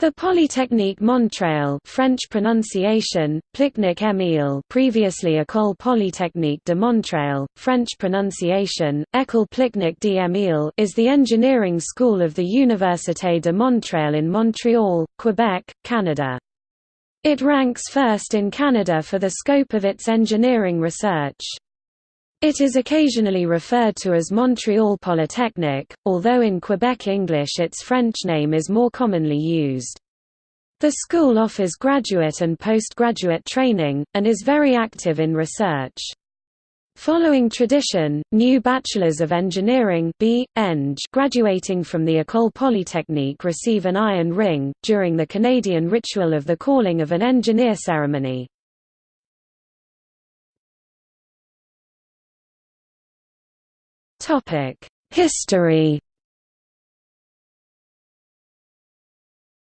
The Polytechnique Montréal French pronunciation, Plicnic Émile previously École Polytechnique de Montréal, French pronunciation, École Plicnic d'Émile is the engineering school of the Université de Montréal in Montreal, Quebec, Canada. It ranks first in Canada for the scope of its engineering research. It is occasionally referred to as Montreal Polytechnic, although in Quebec English its French name is more commonly used. The school offers graduate and postgraduate training, and is very active in research. Following tradition, new Bachelors of Engineering B. Eng graduating from the École Polytechnique receive an iron ring, during the Canadian ritual of the calling of an engineer ceremony. History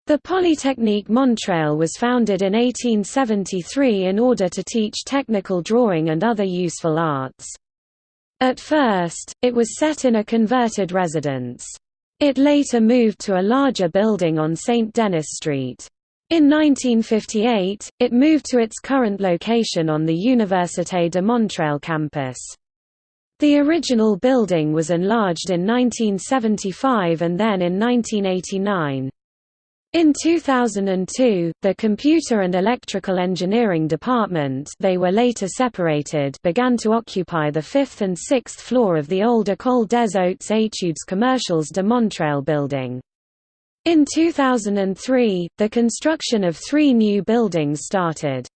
The Polytechnique Montréal was founded in 1873 in order to teach technical drawing and other useful arts. At first, it was set in a converted residence. It later moved to a larger building on St. Denis Street. In 1958, it moved to its current location on the Université de Montréal campus. The original building was enlarged in 1975 and then in 1989. In 2002, the Computer and Electrical Engineering Department they were later separated began to occupy the fifth and sixth floor of the old École des Hautes Études Commerciales de Montréal building. In 2003, the construction of three new buildings started.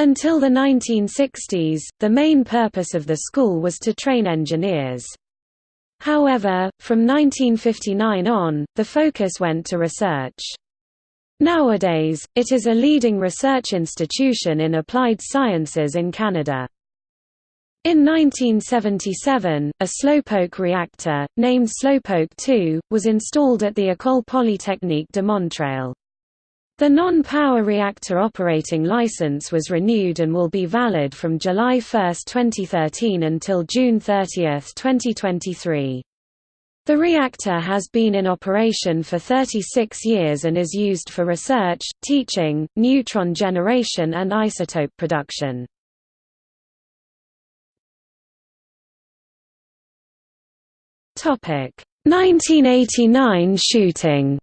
Until the 1960s, the main purpose of the school was to train engineers. However, from 1959 on, the focus went to research. Nowadays, it is a leading research institution in applied sciences in Canada. In 1977, a slowpoke reactor, named Slowpoke 2, was installed at the École Polytechnique de Montréal. The non-power reactor operating license was renewed and will be valid from July 1, 2013 until June 30, 2023. The reactor has been in operation for 36 years and is used for research, teaching, neutron generation and isotope production. Topic: 1989 shooting.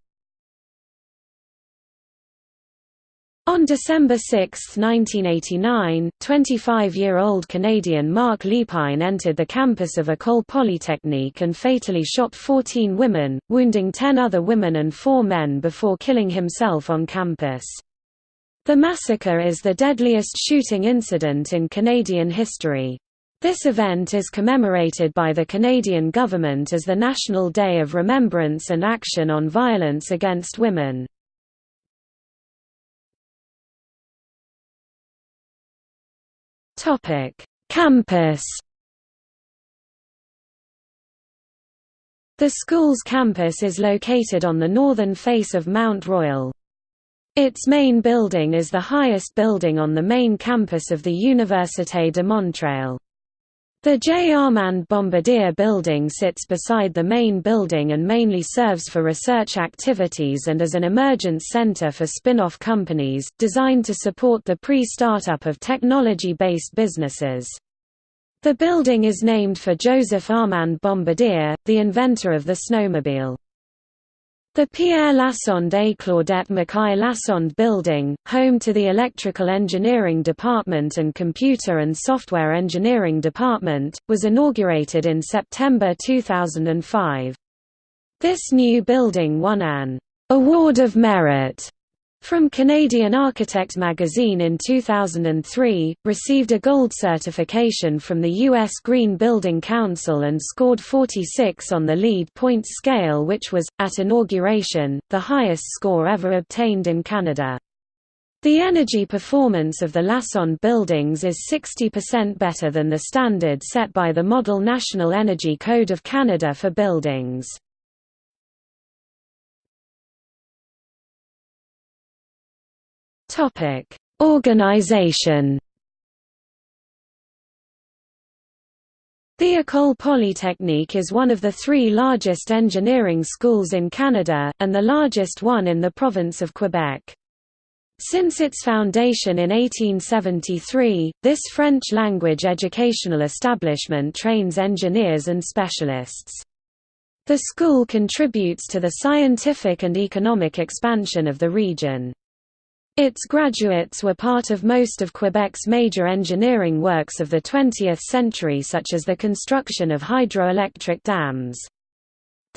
On December 6, 1989, 25-year-old Canadian Marc Lépine entered the campus of École Polytechnique and fatally shot 14 women, wounding 10 other women and 4 men before killing himself on campus. The massacre is the deadliest shooting incident in Canadian history. This event is commemorated by the Canadian government as the National Day of Remembrance and Action on Violence Against Women. Topic: Campus. The school's campus is located on the northern face of Mount Royal. Its main building is the highest building on the main campus of the Université de Montréal. The J. Armand Bombardier building sits beside the main building and mainly serves for research activities and as an emergence center for spin-off companies, designed to support the pre-startup of technology-based businesses. The building is named for Joseph Armand Bombardier, the inventor of the snowmobile. The Pierre Lassonde et Claudette Mackay Lassonde Building, home to the Electrical Engineering Department and Computer and Software Engineering Department, was inaugurated in September 2005. This new building won an «Award of Merit» From Canadian Architect magazine in 2003, received a gold certification from the U.S. Green Building Council and scored 46 on the LEED points scale which was, at inauguration, the highest score ever obtained in Canada. The energy performance of the Lassonde buildings is 60% better than the standard set by the Model National Energy Code of Canada for buildings. Topic: Organization. The École Polytechnique is one of the three largest engineering schools in Canada, and the largest one in the province of Quebec. Since its foundation in 1873, this French-language educational establishment trains engineers and specialists. The school contributes to the scientific and economic expansion of the region. Its graduates were part of most of Quebec's major engineering works of the 20th century such as the construction of hydroelectric dams.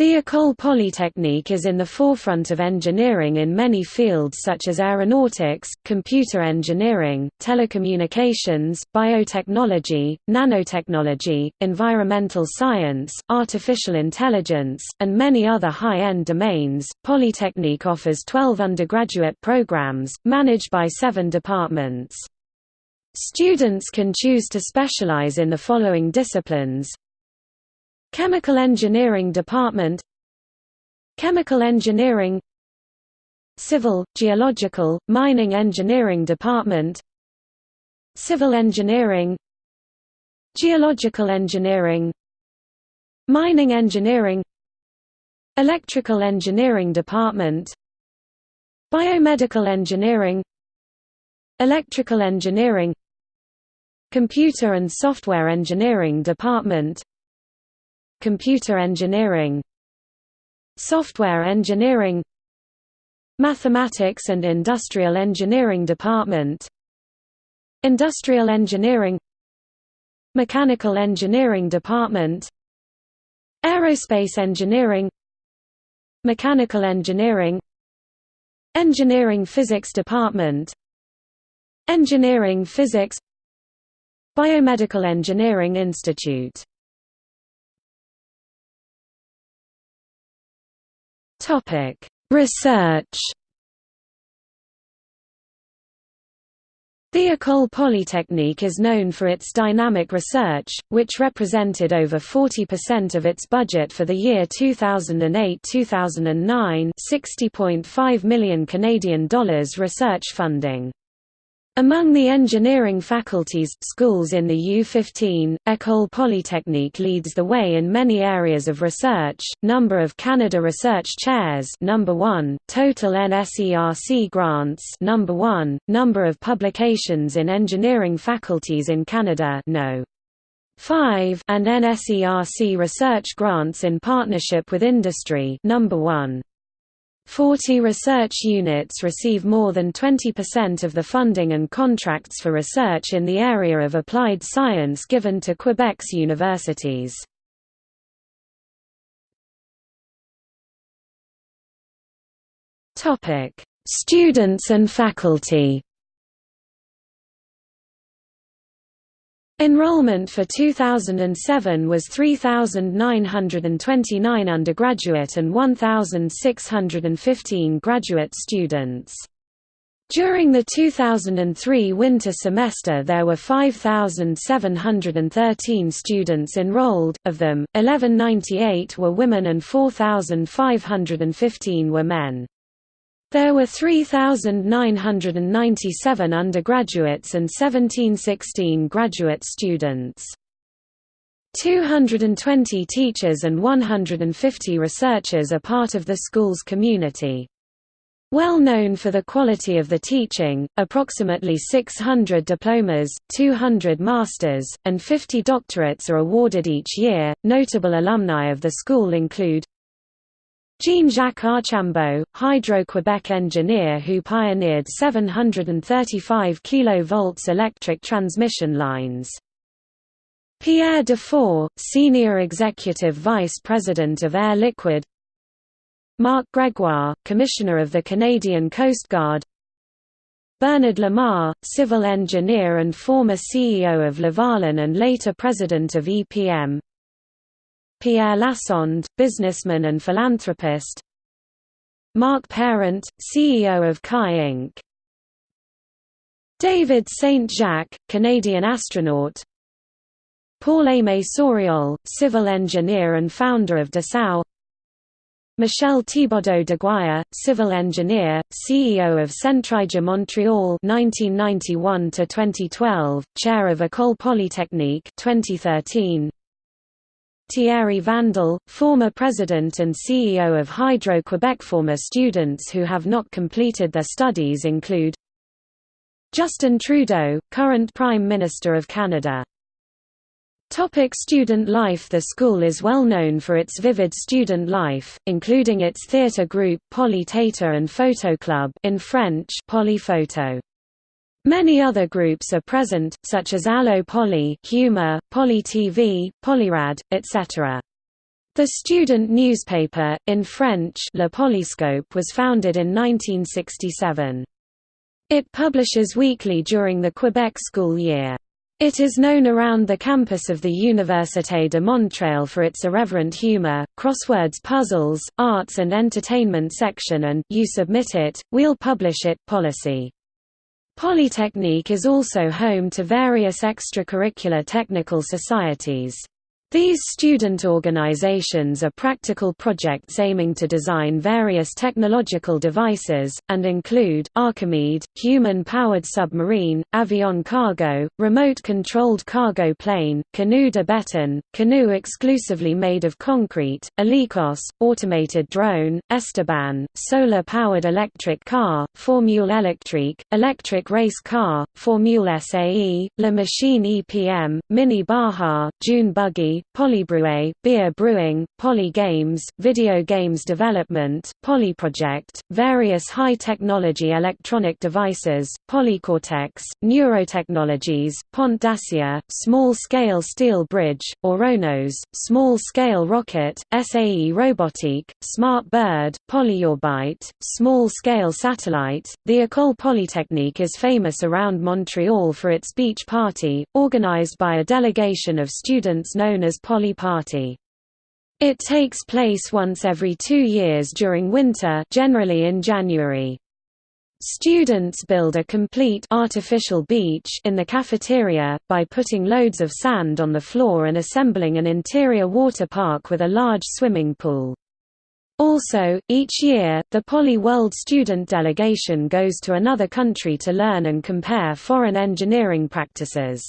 The École Polytechnique is in the forefront of engineering in many fields such as aeronautics, computer engineering, telecommunications, biotechnology, nanotechnology, environmental science, artificial intelligence, and many other high-end domains. Polytechnique offers 12 undergraduate programs, managed by seven departments. Students can choose to specialize in the following disciplines Chemical Engineering Department. Chemical Engineering. Civil, Geological, Mining Engineering Department. Civil Engineering. Geological Engineering. Mining Engineering. Electrical Engineering Department. Biomedical Engineering. Electrical Engineering. Computer and Software Engineering Department Computer Engineering Software Engineering Mathematics and Industrial Engineering Department Industrial Engineering Mechanical Engineering Department Aerospace Engineering Mechanical Engineering Engineering Physics Department Engineering Physics Biomedical Engineering Institute Topic: Research. The École Polytechnique is known for its dynamic research, which represented over 40% of its budget for the year 2008-2009, 60.5 million Canadian dollars research funding. Among the engineering faculties schools in the U15, École Polytechnique leads the way in many areas of research. Number of Canada Research Chairs number 1, total NSERC grants number 1, number of publications in engineering faculties in Canada no. 5 and NSERC research grants in partnership with industry number 1. 40 research units receive more than 20% of the funding and contracts for research in the area of applied science given to Quebec's universities. Students and faculty Enrollment for 2007 was 3,929 undergraduate and 1,615 graduate students. During the 2003 winter semester there were 5,713 students enrolled, of them, 1198 were women and 4,515 were men. There were 3,997 undergraduates and 1716 graduate students. 220 teachers and 150 researchers are part of the school's community. Well known for the quality of the teaching, approximately 600 diplomas, 200 masters, and 50 doctorates are awarded each year. Notable alumni of the school include Jean-Jacques Archambault, Hydro-Quebec engineer who pioneered 735 kV electric transmission lines. Pierre Dufour, Senior Executive Vice President of Air Liquide. Marc Gregoire, Commissioner of the Canadian Coast Guard. Bernard Lamarre, civil engineer and former CEO of Lavalin and later president of EPM Pierre Lassonde, businessman and philanthropist Marc Parent, CEO of Kai Inc. David St. Jacques, Canadian astronaut Paul-Aimé Sauriol, civil engineer and founder of Dessau Michel Thibodeau Deguire, civil engineer, CEO of Centraide Montreal 1991 to 2012, chair of École Polytechnique 2013 Thierry Vandal, former president and CEO of Hydro-Quebec Former students who have not completed their studies include Justin Trudeau, current Prime Minister of Canada Topic student life The school is well known for its vivid student life, including its theatre group Poly Theatre and Photo Club in French Polyphoto. Many other groups are present, such as Allo Poly, Humor, Poly TV, Polyrad, etc. The student newspaper, in French Le Polyscope was founded in 1967. It publishes weekly during the Quebec school year. It is known around the campus of the Université de Montréal for its irreverent humor, crosswords puzzles, arts and entertainment section and you submit it, we'll publish it policy. Polytechnique is also home to various extracurricular technical societies. These student organizations are practical projects aiming to design various technological devices, and include, Archimede, human-powered submarine, avion cargo, remote-controlled cargo plane, canoe de béton, canoe exclusively made of concrete, Helicos, automated drone, Esteban, solar-powered electric car, Formule Electrique, electric race car, Formule SAE, La Machine EPM, Mini Baja, June Buggy, Polybrewe, beer brewing, Poly Games, video games development, Polyproject, various high-technology electronic devices, Polycortex, neurotechnologies, Pont d'Acier, small-scale steel bridge, Oronos, small-scale rocket, SAE Robotique, Smart Bird, Polyorbite, small-scale satellite. The École Polytechnique is famous around Montreal for its beach party, organized by a delegation of students known as as Poly Party. It takes place once every two years during winter generally in January. Students build a complete artificial beach in the cafeteria, by putting loads of sand on the floor and assembling an interior water park with a large swimming pool. Also, each year, the Poly World student delegation goes to another country to learn and compare foreign engineering practices.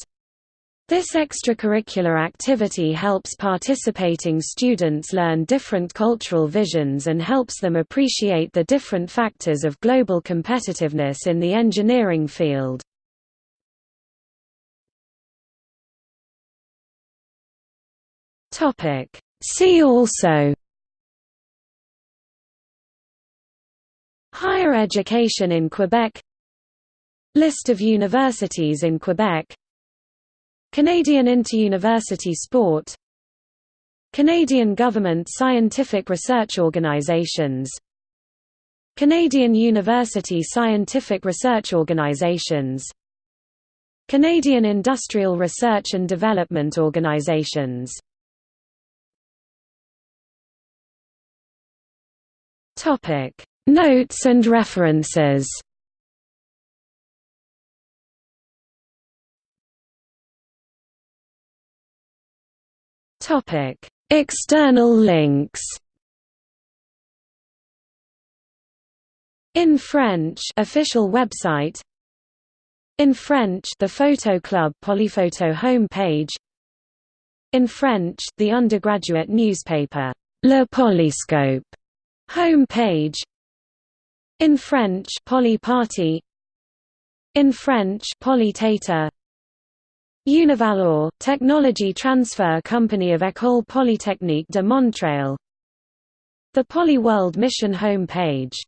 This extracurricular activity helps participating students learn different cultural visions and helps them appreciate the different factors of global competitiveness in the engineering field. See also Higher education in Quebec List of universities in Quebec Canadian Interuniversity Sport. Canadian Government Scientific Research Organizations. Canadian University Scientific Research Organizations. Canadian Industrial Research and Development Organizations. Notes and references Topic: External links. In French, official website. In French, the Photo Club Polyphoto homepage. In French, the undergraduate newspaper Le Polyscope homepage. In French, Poly Party. In French, Poly Univalor, technology transfer company of École Polytechnique de Montréal. The Poly World Mission home page